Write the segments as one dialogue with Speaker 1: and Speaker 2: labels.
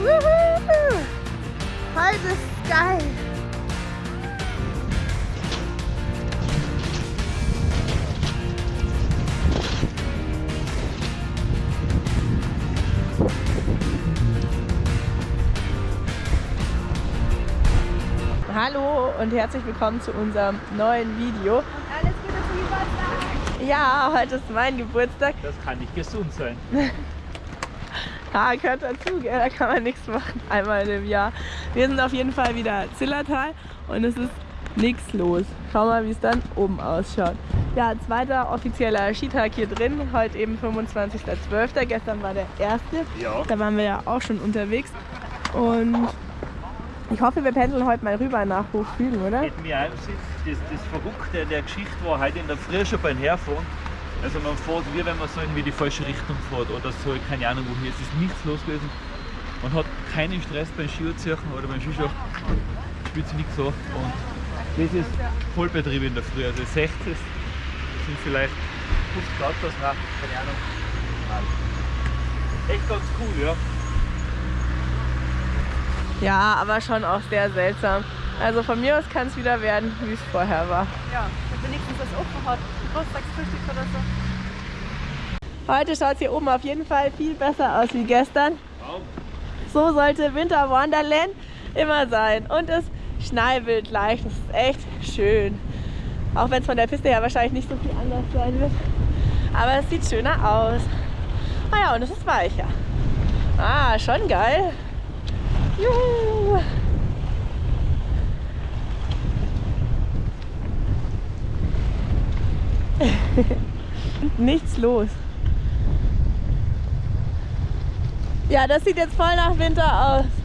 Speaker 1: Wuhu! Heute ist geil. Hallo und herzlich willkommen zu unserem neuen Video.
Speaker 2: Und alles Gute zum Geburtstag.
Speaker 1: Ja, heute ist mein Geburtstag.
Speaker 3: Das kann nicht gesund sein.
Speaker 1: Ja, gehört dazu, gell? da kann man nichts machen, einmal im Jahr. Wir sind auf jeden Fall wieder Zillertal und es ist nichts los. Schau mal, wie es dann oben ausschaut. Ja, zweiter offizieller Skitag hier drin, heute eben 25.12. Gestern war der erste,
Speaker 3: Ja.
Speaker 1: da waren wir ja auch schon unterwegs. Und ich hoffe, wir pendeln heute mal rüber nach Hochfügen, oder?
Speaker 3: Das, das Verrückte an der Geschichte war heute in der Früh schon beim Herfahren. Also man fährt, wie wenn man so in die falsche Richtung fährt oder so, keine Ahnung wohin. Es ist nichts los gewesen. Man hat keinen Stress beim Skiziehen oder beim Skischachen. Spielt sich nichts so. Und das ist Vollbetrieb in der Früh. Also 60 sind vielleicht 50 Autos, nein, keine Ahnung. Echt ganz cool, ja.
Speaker 1: Ja, aber schon auch sehr seltsam. Also von mir aus kann es wieder werden, wie es vorher war.
Speaker 2: Ja, und wenigstens das offen hat. Geburtstagsfrühstück oder so.
Speaker 1: Heute schaut es hier oben auf jeden Fall viel besser aus wie gestern. So sollte Winter Wonderland immer sein. Und es schneiwild leicht. Das ist echt schön. Auch wenn es von der Piste her wahrscheinlich nicht so viel anders sein wird. Aber es sieht schöner aus. Ah ja, und es ist weicher. Ah, schon geil. Juhu. Nichts los. Ja, das sieht jetzt voll nach Winter aus.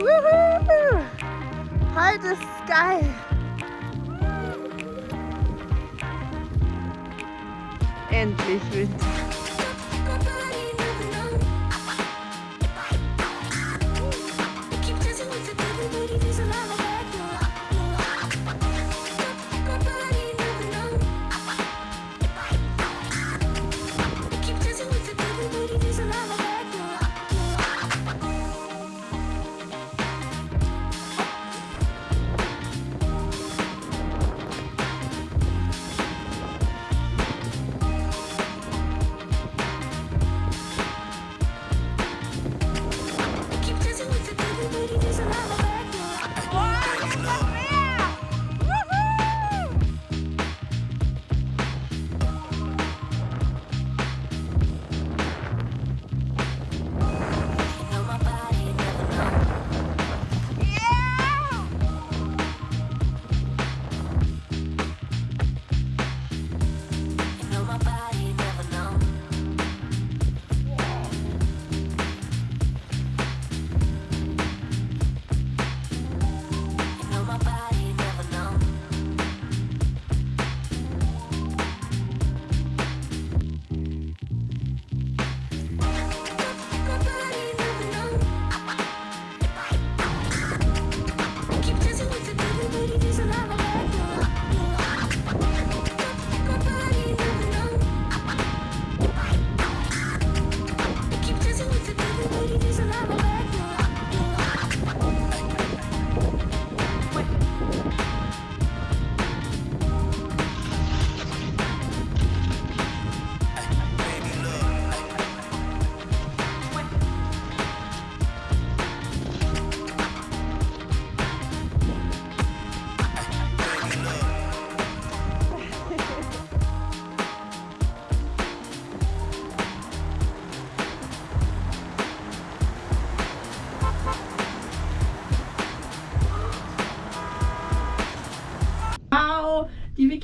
Speaker 3: Woohoo!
Speaker 2: Heute sky! And Endlich Winter.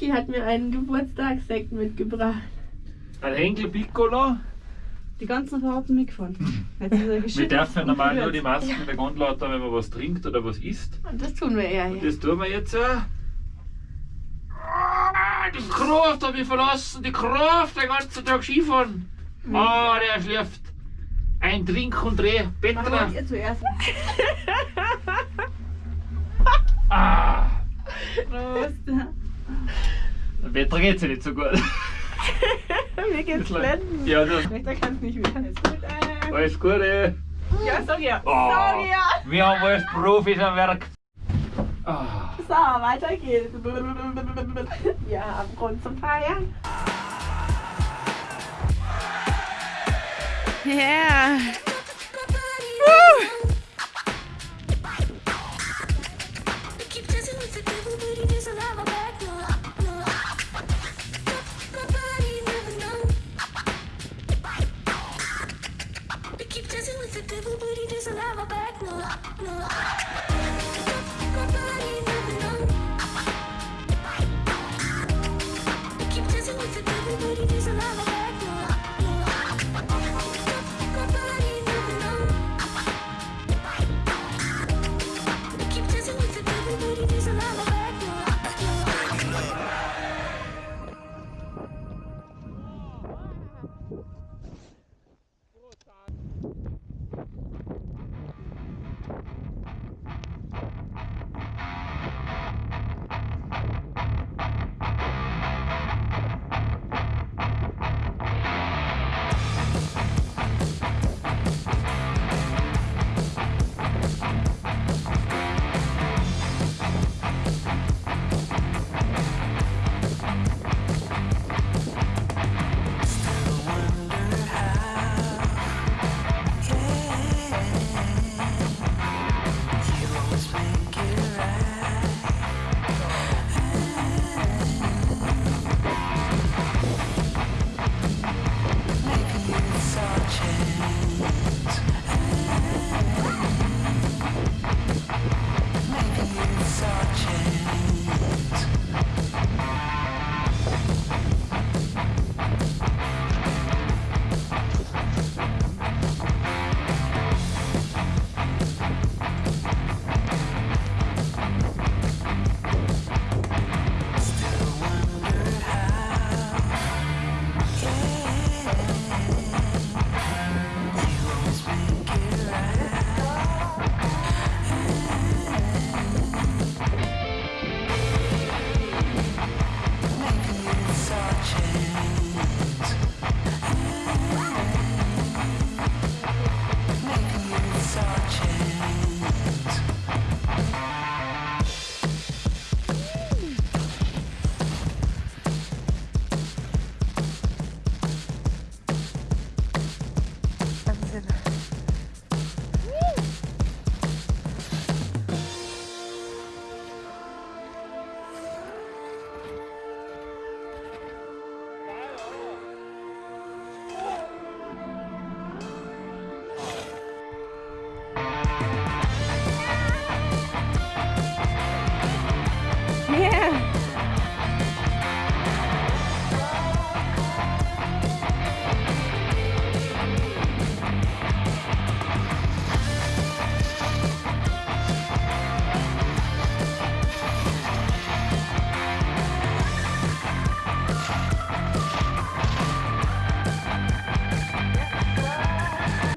Speaker 2: Die Vicky hat mir einen Geburtstagssekt mitgebracht.
Speaker 3: Ein Henkel Piccolo.
Speaker 1: Die ganzen Fahrten mitgefahren.
Speaker 3: Wir dürfen
Speaker 1: und
Speaker 3: normal nur die Masken in der Gondel haben, wenn man was trinkt oder was isst.
Speaker 2: Und das tun wir ja
Speaker 3: Und
Speaker 2: hier.
Speaker 3: das tun wir jetzt. Äh. Ah, Die Kraft habe ich verlassen, die Kraft, den ganzen Tag Skifahren. Ah, der schläft. Ein Trink und Dreh. Petra.
Speaker 1: Ihr zuerst.
Speaker 3: Ah,
Speaker 1: Prost.
Speaker 3: Petra geht's ja nicht so gut.
Speaker 2: Mir geht's blenden.
Speaker 3: Ja, das
Speaker 2: Rechter kann's nicht mehr. Ist gut, äh.
Speaker 3: alles gut, ey.
Speaker 2: Ja, sag ja.
Speaker 3: Oh,
Speaker 2: Sag ja.
Speaker 3: wir haben als Profis am Werk. Ah.
Speaker 2: So, weiter geht's. Wir haben Grund zum Feiern. Yeah.
Speaker 4: Canada.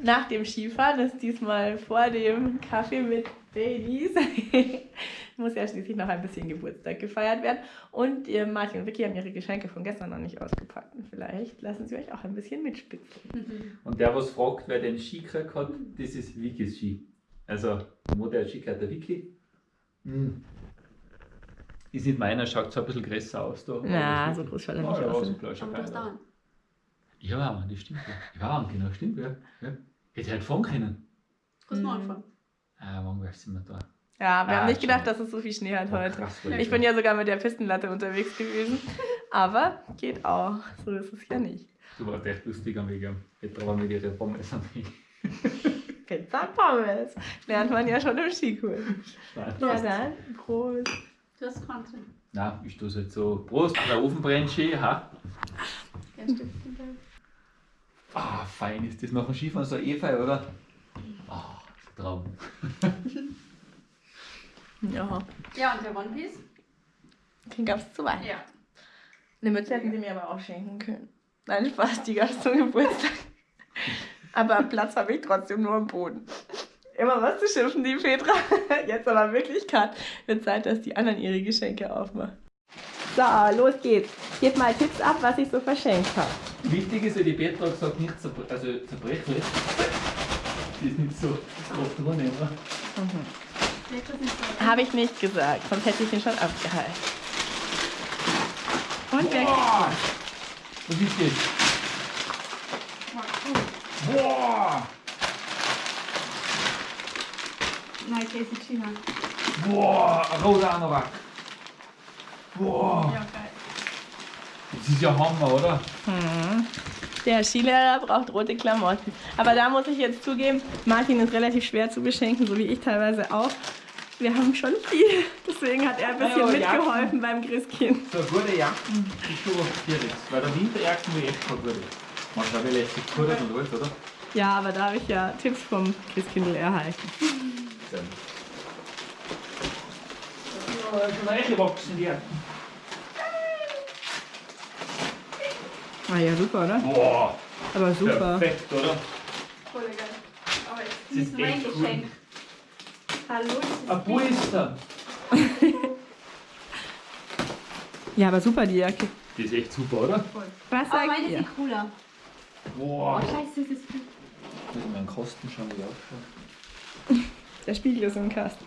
Speaker 1: Nach dem Skifahren ist diesmal vor dem Kaffee mit Baileys. Muss ja schließlich noch ein bisschen Geburtstag gefeiert werden. Und ihr Martin und Vicky haben ihre Geschenke von gestern noch nicht ausgepackt. Und vielleicht lassen sie euch auch ein bisschen mitspitzen.
Speaker 3: Und der, was fragt, wer den Ski gekriegt hat, das ist Wikis Ski. Also, wo der Ski gehört, der Wiki. Hm. Ist nicht meiner, schaut so ein bisschen größer aus da.
Speaker 1: Na, so
Speaker 3: das
Speaker 1: groß schaut er
Speaker 3: Ja,
Speaker 1: nicht
Speaker 3: ja,
Speaker 1: aus.
Speaker 3: so klar, schaut
Speaker 2: Aber du hast
Speaker 3: geil
Speaker 2: da
Speaker 3: aus.
Speaker 2: einen.
Speaker 3: Ja, Mann, das stimmt ja. Ja, genau, stimmt ja. ja. Hätte halt fahren können.
Speaker 2: Kannst du
Speaker 1: Mhm.
Speaker 2: anfangen.
Speaker 3: Ah, wann wärst du immer da?
Speaker 1: Ja, wir
Speaker 3: Ah,
Speaker 1: haben nicht gedacht, dass es so viel Schnee hat heute.
Speaker 3: krass,
Speaker 1: Ich
Speaker 3: schon.
Speaker 1: bin ja sogar mit der Pistenlatte unterwegs gewesen. Aber geht auch. So ist es ja nicht.
Speaker 3: Du warst echt lustig am Weg. Petra war mit ihrer Pommes am Weg.
Speaker 1: Pizza Pommes. Lernt man ja schon im Skikurs.
Speaker 3: Nein.
Speaker 1: Ja, dann. Prost.
Speaker 2: Du hast drin.
Speaker 3: Nein, ich tue es jetzt so. Prost, der Ofen brennt schön, ha?
Speaker 2: Stift dabei.
Speaker 3: Ah, fein ist das nach dem Skifahren so Efeu, oder? Ah, Traum.
Speaker 1: Ja,
Speaker 2: Ja, und der One Piece?
Speaker 1: den gab es zu weit.
Speaker 2: Ja.
Speaker 1: Eine Mütze hätten sie mir aber auch schenken können. Nein, Spaß, die gab es zum Geburtstag. Aber Platz habe ich trotzdem nur am Boden. Immer was zu schimpfen, die Petra. Jetzt aber wirklich gerade. Wird Zeit, dass die anderen ihre Geschenke aufmachen. So, los geht's. Gebt mal Tipps ab, was ich so verschenkt habe.
Speaker 3: Wichtig ist ja, die Petra hat gesagt, nicht zerbre also zerbrechlich. Die ist nicht so groß drin, oder?
Speaker 2: So.
Speaker 1: Habe ich nicht gesagt, sonst hätte ich ihn schon abgehalten. Und weg.
Speaker 3: Boah! Was ist das?
Speaker 2: Oh, cool.
Speaker 3: Boah!
Speaker 2: Nein, Casey China.
Speaker 3: Boah! Roter Anorak. Boah!
Speaker 2: Ja.
Speaker 3: Das ist ja Hammer, oder?
Speaker 1: Der Skilehrer braucht rote Klamotten. Aber da muss ich jetzt zugeben, Martin ist relativ schwer zu beschenken, so wie ich teilweise auch. Wir haben schon viel. Deswegen hat er ein bisschen
Speaker 3: Ja, aber
Speaker 1: mitgeholfen beim Christkind.
Speaker 3: So gute Jacken ist schon was Schwieriges. Weil der Winterjacken will echt keine gute. Man schaut ja letztlich gut und alles, oder?
Speaker 1: Ja, aber da habe ich ja Tipps vom Christkindl erhalten.
Speaker 3: Sehr gut. So, jetzt sind reingewachsen, die Jacken.
Speaker 1: Ah ja, super, oder?
Speaker 3: Boah!
Speaker 1: Aber super.
Speaker 3: Perfekt, oder?
Speaker 2: Voll geil. Aber jetzt
Speaker 3: Das
Speaker 2: ist
Speaker 3: ist
Speaker 2: mein
Speaker 3: echt cool.
Speaker 2: Geschenk. Hallo, das ist
Speaker 3: Ein Puister!
Speaker 1: Ja, aber super die Jacke.
Speaker 3: Die ist echt super, oder?
Speaker 1: Was
Speaker 2: Aber
Speaker 1: sagt
Speaker 2: meine ist
Speaker 1: ihr?
Speaker 2: viel cooler. Oh,
Speaker 3: Boah!
Speaker 2: scheiße, das ist.
Speaker 3: Muss ich meinen Kosten schauen, wie ausschaut.
Speaker 1: Der Spiegel ist im Kasten.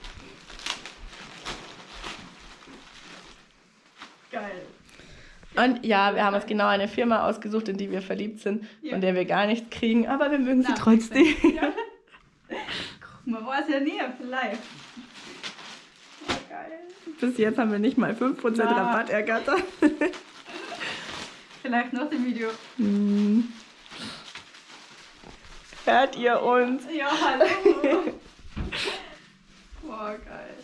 Speaker 1: Und ja, wir haben uns genau eine Firma ausgesucht, in die wir verliebt sind,
Speaker 2: Ja.
Speaker 1: von der wir gar nichts kriegen, aber wir mögen sie
Speaker 2: Na,
Speaker 1: trotzdem.
Speaker 2: Ja. Man weiß ja nie, vielleicht. Ja, geil.
Speaker 1: Bis jetzt haben wir nicht mal 5%
Speaker 2: Na.
Speaker 1: Rabatt ergattert.
Speaker 2: Vielleicht nach dem Video.
Speaker 1: Hm. Hört ihr uns?
Speaker 2: Ja, hallo. Boah, geil.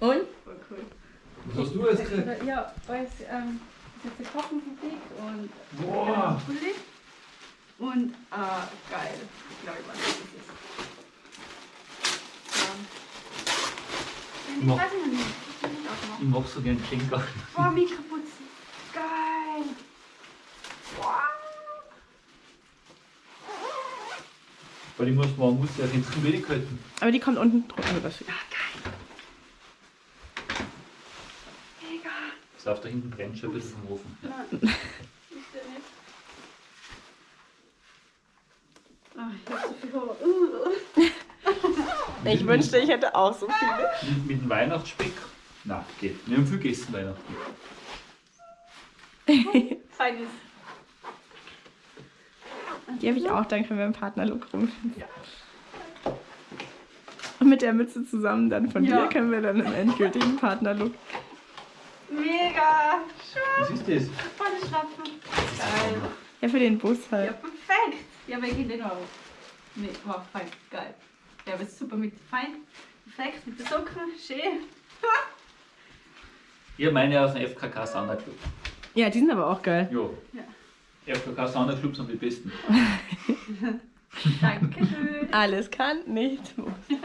Speaker 1: Und?
Speaker 2: Voll cool.
Speaker 3: Was hast du jetzt gekriegt?
Speaker 2: Ja, weiß, ähm, das ist jetzt eine Kochenfabrik und
Speaker 3: Boah!
Speaker 2: äh, Pulli. Und, ah, geil. Ich glaube, ich weiß, was das ist. Ja. Ich
Speaker 3: Mach.
Speaker 2: weiß noch nicht. Ich nicht
Speaker 3: mach so gern Geschenke.
Speaker 2: Boah, Mikroputzen. Geil. Wow.
Speaker 3: Weil ich muss, man muss ja ins Wenig halten.
Speaker 1: Aber die kommt unten drunter. Also das
Speaker 2: Ja, geil. Mega.
Speaker 3: Das auf da hinten brennt schon ein bisschen vom Ofen.
Speaker 2: Nein. Ah, ich hab so viel Hunger. Uh.
Speaker 1: ich wünschte, ich hätte auch so viele.
Speaker 3: Mit, mit dem Weihnachtsspeck? Nein, geht. Wir haben viel gegessen Weihnachten.
Speaker 2: Feines.
Speaker 1: Die habe ich auch, dann können wir im Partnerlook rum.
Speaker 3: Ja.
Speaker 1: Und mit der Mütze zusammen dann von
Speaker 2: Ja.
Speaker 1: dir können wir dann im endgültigen Partnerlook.
Speaker 2: Mega.
Speaker 3: Was ist das?
Speaker 2: Volle Schlapfen. Geil.
Speaker 1: Ja, für den Bus
Speaker 2: Ja,
Speaker 1: halt.
Speaker 2: perfekt. Ja, wegen den Euro. Nee, war fein. Geil. Ja, aber super mit fein. Perfekt mit der Socken. Schön.
Speaker 3: Ich habe meine aus dem FKK Sonderclub.
Speaker 1: Ja, die sind aber auch geil.
Speaker 3: Jo.
Speaker 2: Ja.
Speaker 3: FKK Sonderclub sind die besten.
Speaker 2: Dankeschön.
Speaker 1: Alles kann, nichts muss.